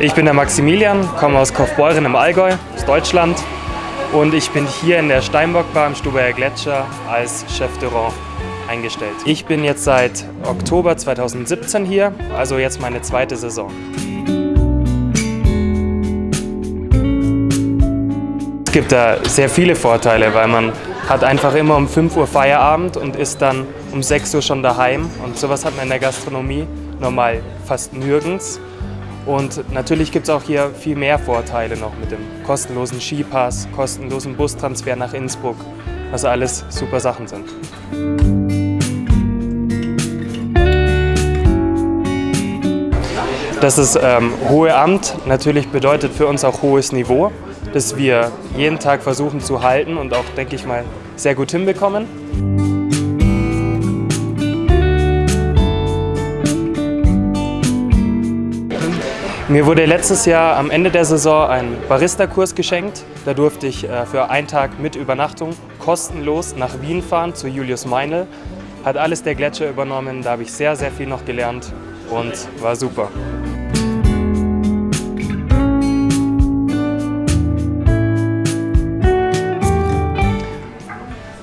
Ich bin der Maximilian, komme aus Kaufbeuren im Allgäu, aus Deutschland. Und ich bin hier in der Steinbockbar im Stubayer Gletscher als Chef de Rang eingestellt. Ich bin jetzt seit Oktober 2017 hier, also jetzt meine zweite Saison. Es gibt da sehr viele Vorteile, weil man hat einfach immer um 5 Uhr Feierabend und ist dann um 6 Uhr schon daheim. Und sowas hat man in der Gastronomie normal fast nirgends. Und natürlich gibt es auch hier viel mehr Vorteile noch mit dem kostenlosen Skipass, kostenlosen Bustransfer nach Innsbruck, was alles super Sachen sind. Das ist ähm, hohe Amt natürlich bedeutet für uns auch hohes Niveau, das wir jeden Tag versuchen zu halten und auch, denke ich mal, sehr gut hinbekommen. Mir wurde letztes Jahr am Ende der Saison ein Barista-Kurs geschenkt. Da durfte ich äh, für einen Tag mit Übernachtung kostenlos nach Wien fahren zu Julius Meinl. Hat alles der Gletscher übernommen, da habe ich sehr, sehr viel noch gelernt und war super.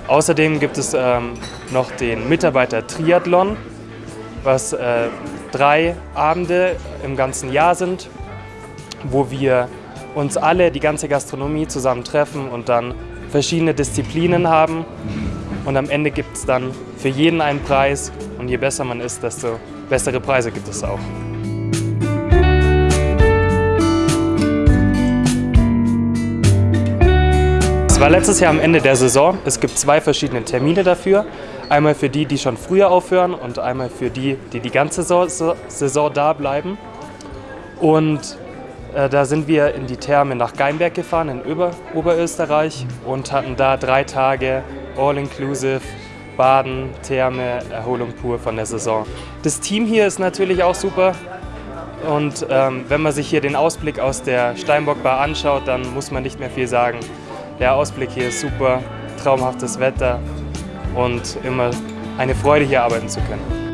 Außerdem gibt es ähm, noch den Mitarbeiter Triathlon, was äh, drei Abende im ganzen Jahr sind, wo wir uns alle, die ganze Gastronomie zusammen treffen und dann verschiedene Disziplinen haben. Und am Ende gibt es dann für jeden einen Preis und je besser man ist, desto bessere Preise gibt es auch. Es war letztes Jahr am Ende der Saison. Es gibt zwei verschiedene Termine dafür. Einmal für die, die schon früher aufhören und einmal für die, die die ganze Saison da bleiben. Und äh, da sind wir in die Therme nach Geimberg gefahren in Ober Oberösterreich und hatten da drei Tage All-Inclusive, Baden, Therme, Erholung pur von der Saison. Das Team hier ist natürlich auch super. Und ähm, wenn man sich hier den Ausblick aus der Steinbockbar anschaut, dann muss man nicht mehr viel sagen. Der Ausblick hier ist super, traumhaftes Wetter, und immer eine Freude, hier arbeiten zu können.